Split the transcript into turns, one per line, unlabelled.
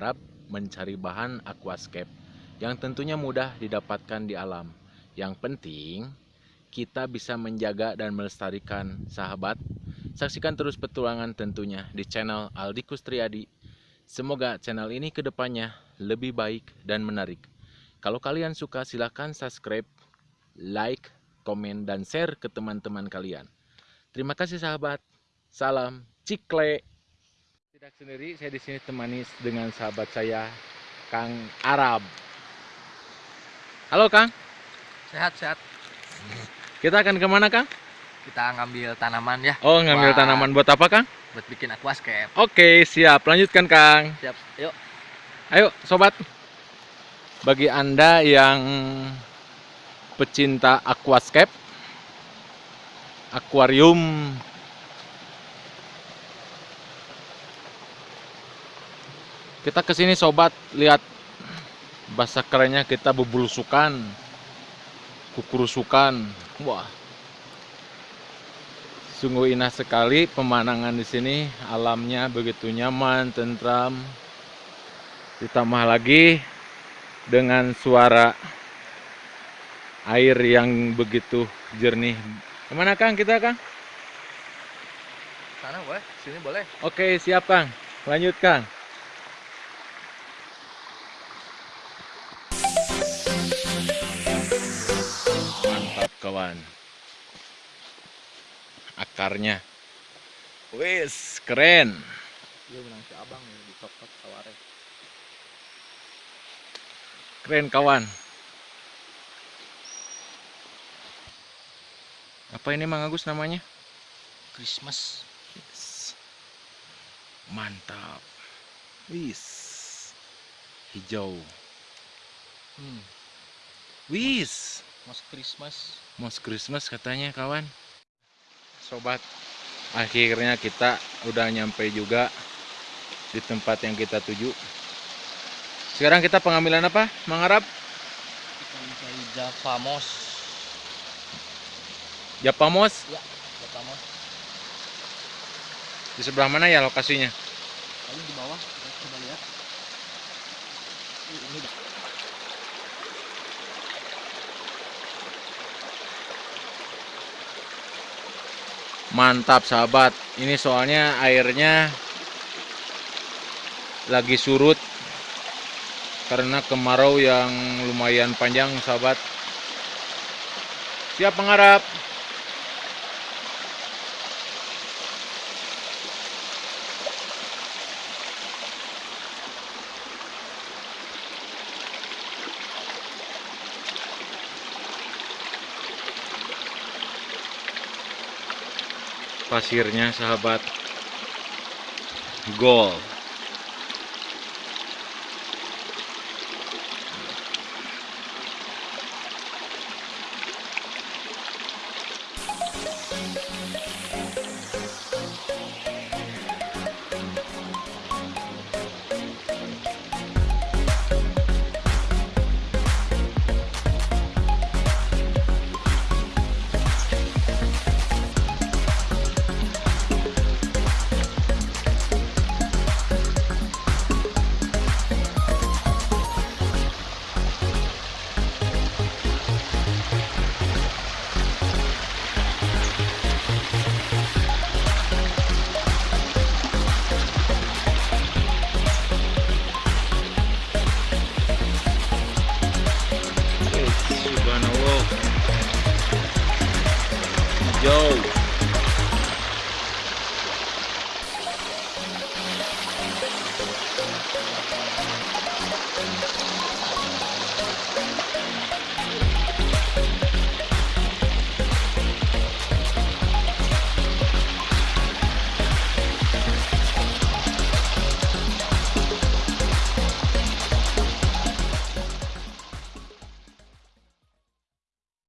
Arab mencari bahan aquascape yang tentunya mudah didapatkan di alam. Yang penting kita bisa menjaga dan melestarikan sahabat. Saksikan terus petualangan tentunya di channel Aldi Kustriadi. Semoga channel ini ke depannya lebih baik dan menarik. Kalau kalian suka silahkan subscribe, like, komen, dan share ke teman-teman kalian. Terima kasih sahabat. Salam Cikle. Tidak sendiri, saya di sini temani dengan sahabat saya, Kang Arab. Halo Kang,
Sehat sehat.
kita akan ke mana Kang?
Kita ngambil tanaman ya
Oh, ngambil
Wah.
tanaman buat apa Kang?
buat bikin aquascape.
Oke, siap. Lanjutkan Kang.
Siap. Yuk.
Ayo sobat. Bagi Anda yang pecinta aquascape, akuarium, kita ke sini sobat lihat bahasa kerennya kita bebulusukan, kukurusukan, wah. Sungguh indah sekali pemandangan di sini, alamnya begitu nyaman, tentram, ditambah lagi dengan suara air yang begitu jernih. Ke mana Kang kita Kang?
Sana boleh, sini boleh.
Oke siap Kang, lanjut Kang. Kawan. Akarnya. Wis, keren.
Menang si abang ya di top top taware.
Keren kawan. Apa ini Mang Agus namanya?
Christmas.
Yes. Mantap. Wis. Hijau.
Hmm.
Wis.
Mas Christmas.
Most Christmas katanya kawan. Sobat, akhirnya kita udah nyampe juga di tempat yang kita tuju. Sekarang kita pengambilan apa? Mangarap?
Kita mencari Java Moss.
Japamos.
Java Moss.
Di sebelah mana ya lokasinya?
Paling di bawah. Kita coba lihat. Ih, Ini
Mantap sahabat. Ini soalnya airnya lagi surut karena kemarau yang lumayan panjang sahabat. Siap mengharap. pasirnya sahabat. Gol. Yo.